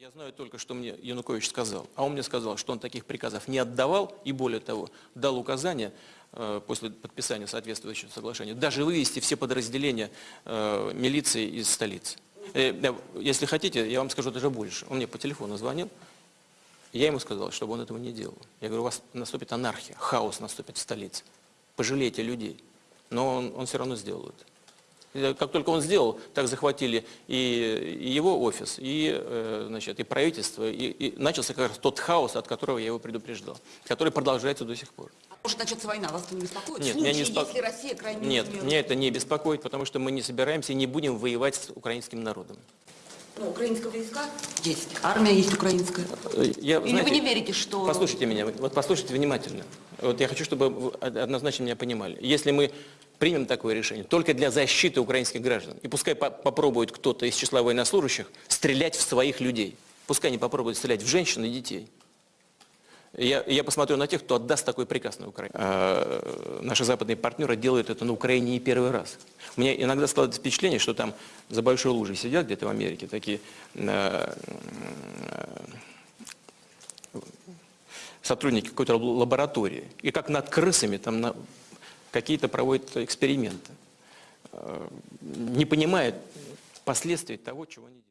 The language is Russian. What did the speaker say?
Я знаю только, что мне Янукович сказал. А он мне сказал, что он таких приказов не отдавал и, более того, дал указание э, после подписания соответствующего соглашения даже вывести все подразделения э, милиции из столицы. Э, да, если хотите, я вам скажу даже больше. Он мне по телефону звонил, я ему сказал, чтобы он этого не делал. Я говорю, у вас наступит анархия, хаос наступит в столице. Пожалейте людей. Но он, он все равно сделал это. И Как только он сделал, так захватили и, и его офис, и, э, значит, и правительство, и, и начался как раз тот хаос, от которого я его предупреждал, который продолжается до сих пор. Может начаться война, вас это не беспокоит? Нет, В меня не случае, беспо- если Россия крайне Нет, меня это не беспокоит, потому что мы не собираемся и не будем воевать с украинским народом. Ну, украинские войска есть, армия есть украинская. Э, Я, Или знаете, вы не верите, что... Послушайте меня, вот послушайте внимательно. Вот я хочу, чтобы вы однозначно меня понимали. Если мы примем такое решение только для защиты украинских граждан, и пускай по- попробует кто-то из числа военнослужащих стрелять в своих людей, пускай они попробуют стрелять в женщин и детей. Я, я посмотрю на тех, кто отдаст такой приказ на Украине. А, наши западные партнеры делают это на Украине не первый раз. Меня иногда складывается впечатление, что там за большой лужей сидят где-то в Америке такие э, сотрудники какой-то лаборатории, и как над крысами там на- какие-то проводят эксперименты, э, не понимают последствий того, чего они делают.